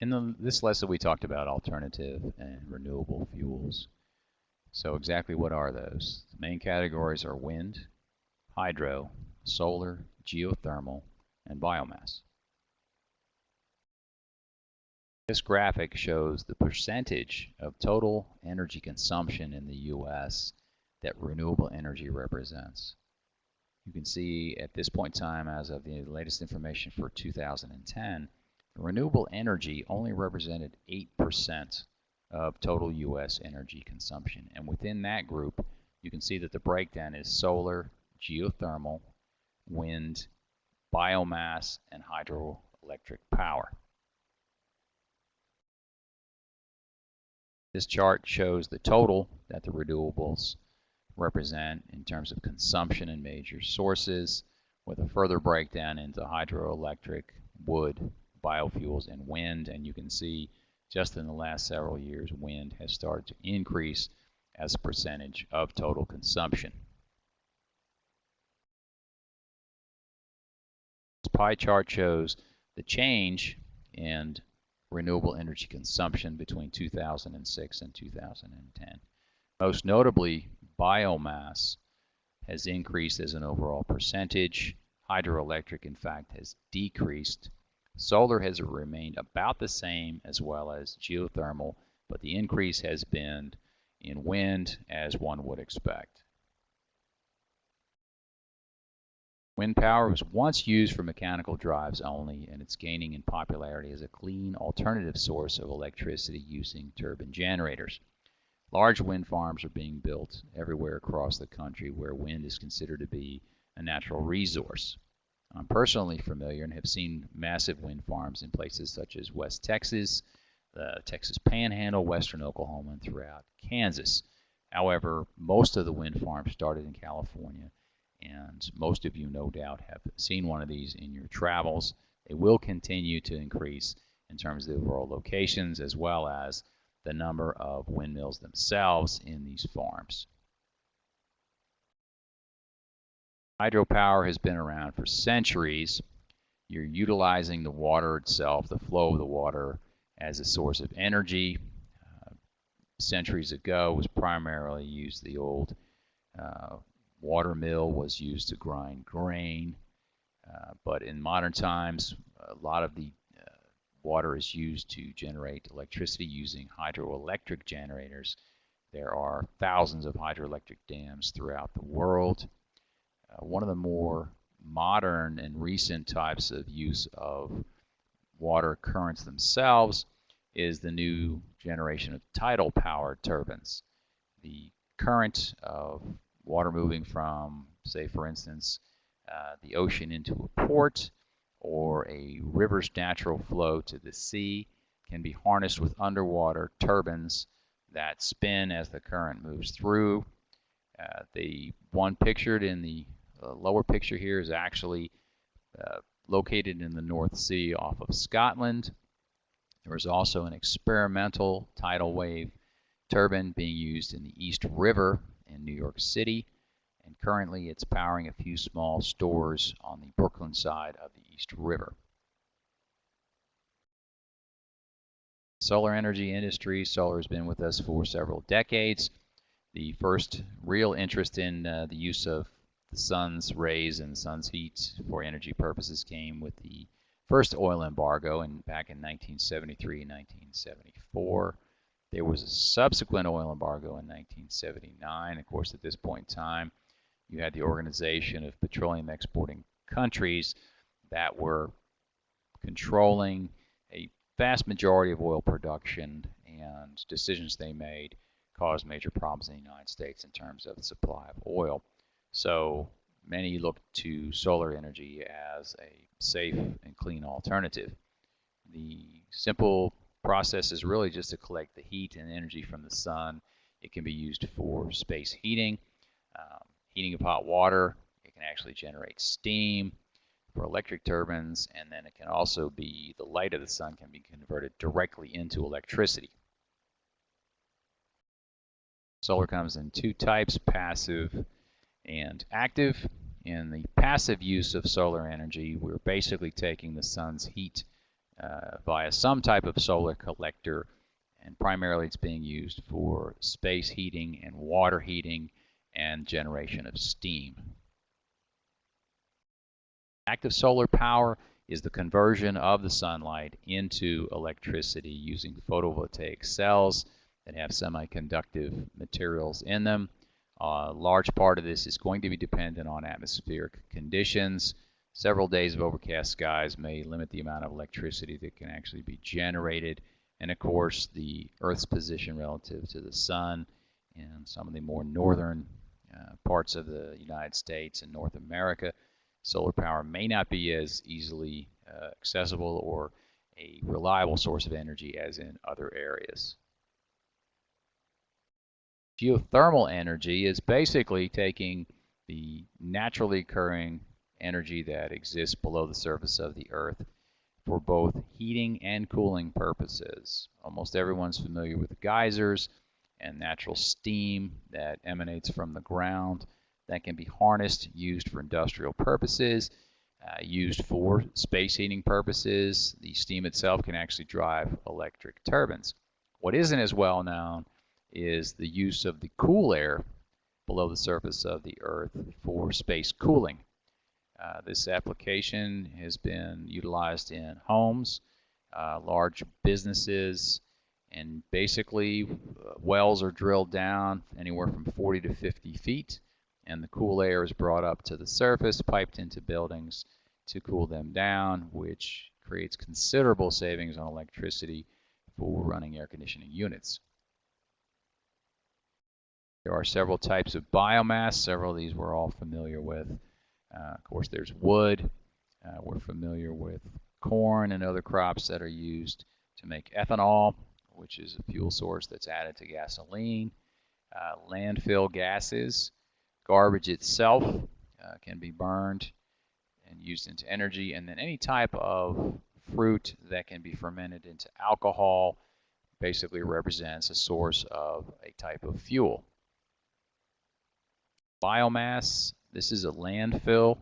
In the, this lesson, we talked about alternative and renewable fuels. So exactly what are those? The main categories are wind, hydro, solar, geothermal, and biomass. This graphic shows the percentage of total energy consumption in the U.S. that renewable energy represents. You can see at this point in time, as of the latest information for 2010, renewable energy only represented 8% of total U.S. energy consumption. And within that group, you can see that the breakdown is solar, geothermal, wind, biomass, and hydroelectric power. This chart shows the total that the renewables represent in terms of consumption in major sources, with a further breakdown into hydroelectric, wood, biofuels, and wind. And you can see just in the last several years, wind has started to increase as a percentage of total consumption. This pie chart shows the change in renewable energy consumption between 2006 and 2010. Most notably, biomass has increased as an overall percentage. Hydroelectric, in fact, has decreased. Solar has remained about the same as well as geothermal, but the increase has been in wind as one would expect. Wind power was once used for mechanical drives only, and it's gaining in popularity as a clean alternative source of electricity using turbine generators. Large wind farms are being built everywhere across the country where wind is considered to be a natural resource. I'm personally familiar and have seen massive wind farms in places such as West Texas, the Texas Panhandle, western Oklahoma, and throughout Kansas. However, most of the wind farms started in California and most of you no doubt have seen one of these in your travels. They will continue to increase in terms of the overall locations as well as the number of windmills themselves in these farms. Hydropower has been around for centuries. You're utilizing the water itself, the flow of the water, as a source of energy. Uh, centuries ago was primarily used the old uh, water mill was used to grind grain. Uh, but in modern times, a lot of the uh, water is used to generate electricity using hydroelectric generators. There are thousands of hydroelectric dams throughout the world. Uh, one of the more modern and recent types of use of water currents themselves is the new generation of tidal power turbines. The current of water moving from, say, for instance, uh, the ocean into a port or a river's natural flow to the sea can be harnessed with underwater turbines that spin as the current moves through. Uh, the one pictured in the uh, lower picture here is actually uh, located in the North Sea off of Scotland. There is also an experimental tidal wave turbine being used in the East River in New York City, and currently it's powering a few small stores on the Brooklyn side of the East River. Solar energy industry, solar has been with us for several decades. The first real interest in uh, the use of the sun's rays and sun's heat for energy purposes came with the first oil embargo in, back in 1973 and 1974. There was a subsequent oil embargo in 1979. Of course, at this point in time, you had the Organization of Petroleum Exporting Countries that were controlling a vast majority of oil production and decisions they made caused major problems in the United States in terms of the supply of oil. So many look to solar energy as a safe and clean alternative. The simple process is really just to collect the heat and energy from the sun. It can be used for space heating, um, heating of hot water. It can actually generate steam for electric turbines, and then it can also be, the light of the sun can be converted directly into electricity. Solar comes in two types, passive and active. In the passive use of solar energy, we're basically taking the sun's heat uh, via some type of solar collector and primarily it's being used for space heating and water heating and generation of steam. Active solar power is the conversion of the sunlight into electricity using photovoltaic cells that have semiconductive materials in them. A large part of this is going to be dependent on atmospheric conditions. Several days of overcast skies may limit the amount of electricity that can actually be generated and of course the Earth's position relative to the Sun in some of the more northern uh, parts of the United States and North America, solar power may not be as easily uh, accessible or a reliable source of energy as in other areas. Geothermal energy is basically taking the naturally occurring energy that exists below the surface of the Earth for both heating and cooling purposes. Almost everyone's familiar with geysers and natural steam that emanates from the ground that can be harnessed, used for industrial purposes, uh, used for space heating purposes. The steam itself can actually drive electric turbines. What isn't as well known is the use of the cool air below the surface of the Earth for space cooling. Uh, this application has been utilized in homes, uh, large businesses, and basically uh, wells are drilled down anywhere from 40 to 50 feet and the cool air is brought up to the surface, piped into buildings to cool them down, which creates considerable savings on electricity for running air conditioning units. There are several types of biomass. Several of these we're all familiar with. Uh, of course, there's wood. Uh, we're familiar with corn and other crops that are used to make ethanol, which is a fuel source that's added to gasoline. Uh, landfill gases, garbage itself uh, can be burned and used into energy, and then any type of fruit that can be fermented into alcohol basically represents a source of a type of fuel. Biomass this is a landfill.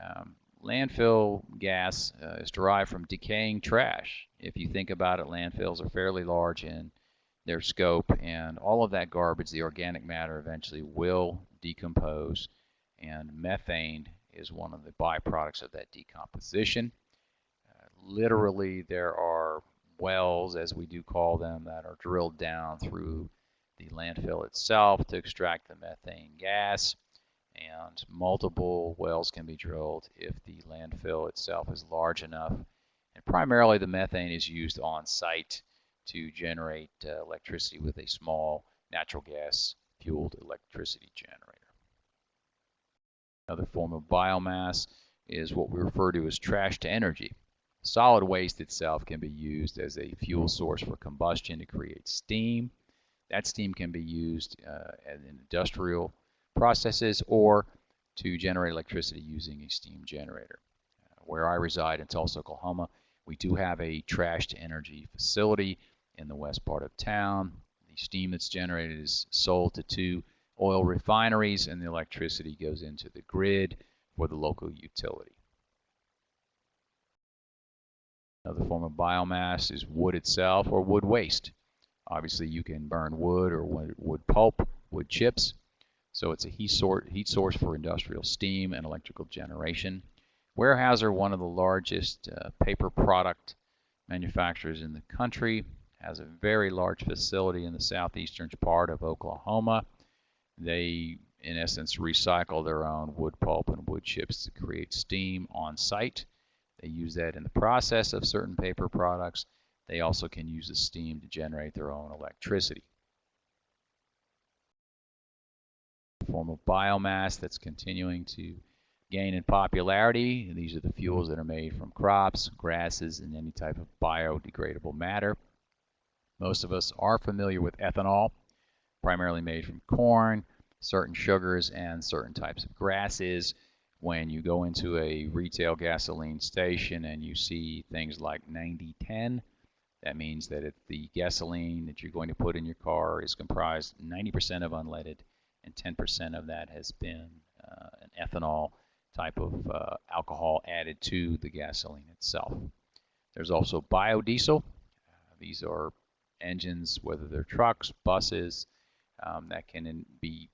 Um, landfill gas uh, is derived from decaying trash. If you think about it, landfills are fairly large in their scope, and all of that garbage, the organic matter, eventually will decompose, and methane is one of the byproducts of that decomposition. Uh, literally, there are wells, as we do call them, that are drilled down through the landfill itself to extract the methane gas and multiple wells can be drilled if the landfill itself is large enough. And primarily the methane is used on site to generate uh, electricity with a small natural gas fueled electricity generator. Another form of biomass is what we refer to as trash to energy. Solid waste itself can be used as a fuel source for combustion to create steam. That steam can be used uh, in industrial processes or to generate electricity using a steam generator. Uh, where I reside in Tulsa, Oklahoma, we do have a trash to energy facility in the west part of town. The steam that's generated is sold to two oil refineries and the electricity goes into the grid for the local utility. Another form of biomass is wood itself or wood waste. Obviously you can burn wood or wood pulp, wood chips, so it's a heat, sort, heat source for industrial steam and electrical generation. Weyerhaeuser, one of the largest uh, paper product manufacturers in the country, has a very large facility in the southeastern part of Oklahoma. They, in essence, recycle their own wood pulp and wood chips to create steam on site. They use that in the process of certain paper products. They also can use the steam to generate their own electricity. form of biomass that's continuing to gain in popularity. These are the fuels that are made from crops, grasses, and any type of biodegradable matter. Most of us are familiar with ethanol, primarily made from corn, certain sugars, and certain types of grasses. When you go into a retail gasoline station and you see things like 9010, that means that if the gasoline that you're going to put in your car is comprised 90% of unleaded and 10% of that has been uh, an ethanol type of uh, alcohol added to the gasoline itself. There's also biodiesel. Uh, these are engines, whether they're trucks, buses, um, that can be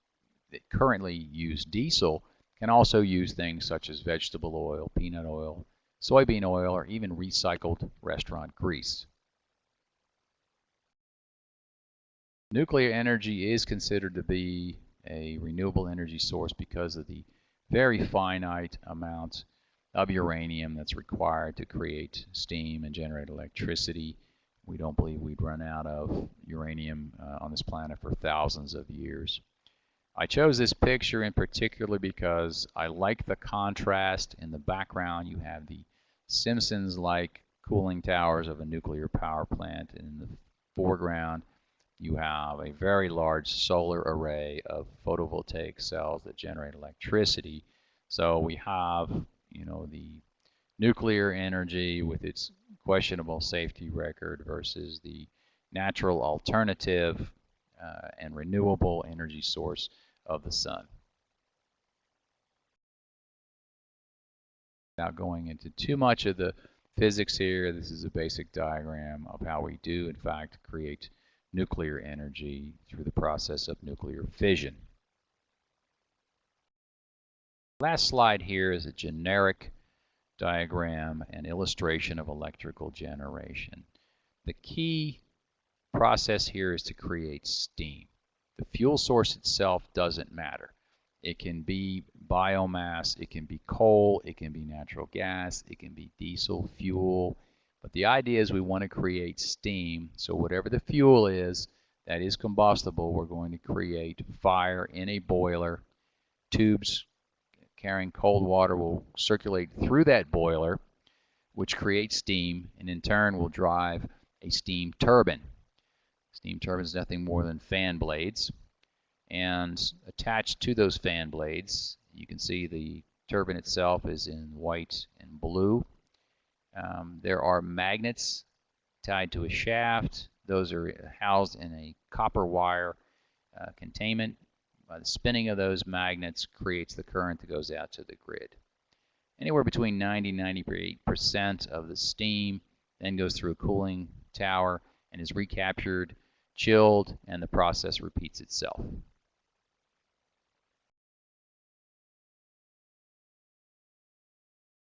that currently use diesel, can also use things such as vegetable oil, peanut oil, soybean oil, or even recycled restaurant grease. Nuclear energy is considered to be a renewable energy source because of the very finite amount of uranium that's required to create steam and generate electricity. We don't believe we'd run out of uranium uh, on this planet for thousands of years. I chose this picture in particular because I like the contrast. In the background you have the Simpsons-like cooling towers of a nuclear power plant. In the foreground you have a very large solar array of photovoltaic cells that generate electricity. So we have, you know, the nuclear energy with its questionable safety record versus the natural alternative uh, and renewable energy source of the sun. Without going into too much of the physics here, this is a basic diagram of how we do, in fact, create nuclear energy through the process of nuclear fission. Last slide here is a generic diagram and illustration of electrical generation. The key process here is to create steam. The fuel source itself doesn't matter. It can be biomass, it can be coal, it can be natural gas, it can be diesel fuel, but the idea is we want to create steam. So whatever the fuel is that is combustible, we're going to create fire in a boiler. Tubes carrying cold water will circulate through that boiler, which creates steam, and in turn will drive a steam turbine. Steam turbine is nothing more than fan blades. And attached to those fan blades, you can see the turbine itself is in white and blue. Um, there are magnets tied to a shaft. Those are housed in a copper wire uh, containment. The spinning of those magnets creates the current that goes out to the grid. Anywhere between 90 and 98% of the steam then goes through a cooling tower and is recaptured, chilled, and the process repeats itself.